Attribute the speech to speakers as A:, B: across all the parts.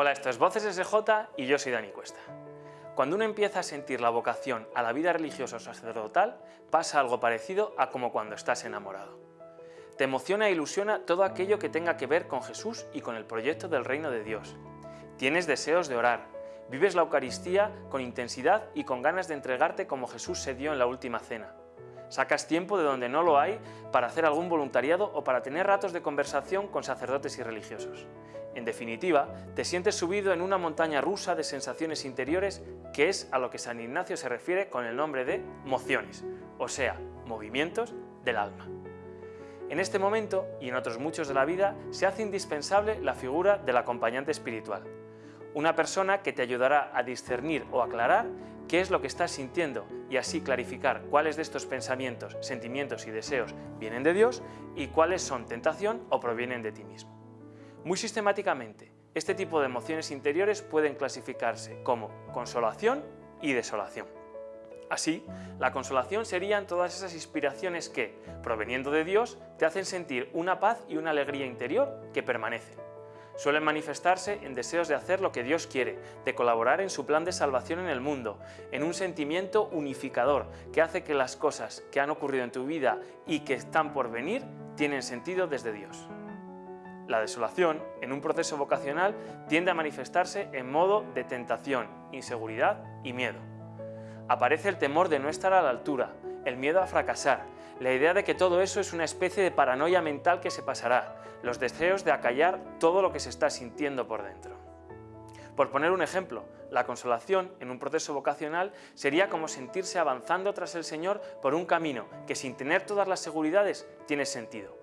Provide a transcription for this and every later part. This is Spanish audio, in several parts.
A: Hola, esto es Voces SJ y yo soy Dani Cuesta. Cuando uno empieza a sentir la vocación a la vida religiosa o sacerdotal, pasa algo parecido a como cuando estás enamorado. Te emociona e ilusiona todo aquello que tenga que ver con Jesús y con el proyecto del reino de Dios. Tienes deseos de orar, vives la Eucaristía con intensidad y con ganas de entregarte como Jesús se dio en la última cena. Sacas tiempo de donde no lo hay para hacer algún voluntariado o para tener ratos de conversación con sacerdotes y religiosos. En definitiva, te sientes subido en una montaña rusa de sensaciones interiores que es a lo que San Ignacio se refiere con el nombre de mociones, o sea, movimientos del alma. En este momento, y en otros muchos de la vida, se hace indispensable la figura del acompañante espiritual, una persona que te ayudará a discernir o aclarar qué es lo que estás sintiendo y así clarificar cuáles de estos pensamientos, sentimientos y deseos vienen de Dios y cuáles son tentación o provienen de ti mismo. Muy sistemáticamente, este tipo de emociones interiores pueden clasificarse como consolación y desolación. Así, la consolación serían todas esas inspiraciones que, proveniendo de Dios, te hacen sentir una paz y una alegría interior que permanecen. Suelen manifestarse en deseos de hacer lo que Dios quiere, de colaborar en su plan de salvación en el mundo, en un sentimiento unificador que hace que las cosas que han ocurrido en tu vida y que están por venir tienen sentido desde Dios. La desolación, en un proceso vocacional, tiende a manifestarse en modo de tentación, inseguridad y miedo. Aparece el temor de no estar a la altura, el miedo a fracasar, la idea de que todo eso es una especie de paranoia mental que se pasará, los deseos de acallar todo lo que se está sintiendo por dentro. Por poner un ejemplo, la consolación en un proceso vocacional sería como sentirse avanzando tras el Señor por un camino que sin tener todas las seguridades tiene sentido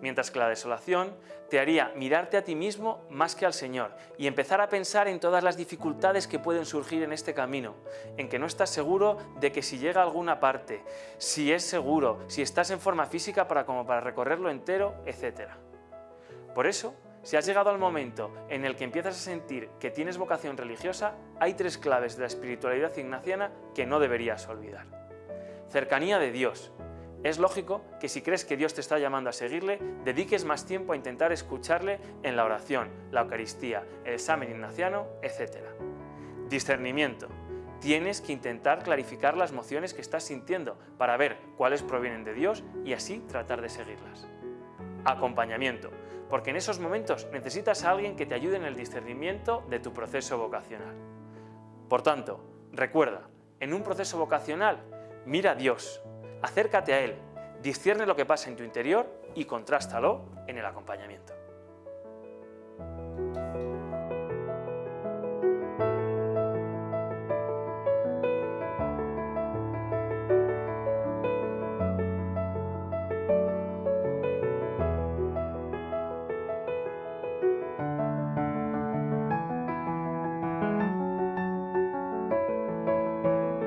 A: mientras que la desolación te haría mirarte a ti mismo más que al Señor y empezar a pensar en todas las dificultades que pueden surgir en este camino, en que no estás seguro de que si llega a alguna parte, si es seguro, si estás en forma física para, como para recorrerlo entero, etc. Por eso, si has llegado al momento en el que empiezas a sentir que tienes vocación religiosa, hay tres claves de la espiritualidad ignaciana que no deberías olvidar. Cercanía de Dios, es lógico que si crees que Dios te está llamando a seguirle, dediques más tiempo a intentar escucharle en la oración, la Eucaristía, el examen ignaciano, etc. Discernimiento. Tienes que intentar clarificar las emociones que estás sintiendo para ver cuáles provienen de Dios y así tratar de seguirlas. Acompañamiento, porque en esos momentos necesitas a alguien que te ayude en el discernimiento de tu proceso vocacional. Por tanto, recuerda, en un proceso vocacional, mira a Dios, Acércate a él, discierne lo que pasa en tu interior y contrástalo en el acompañamiento.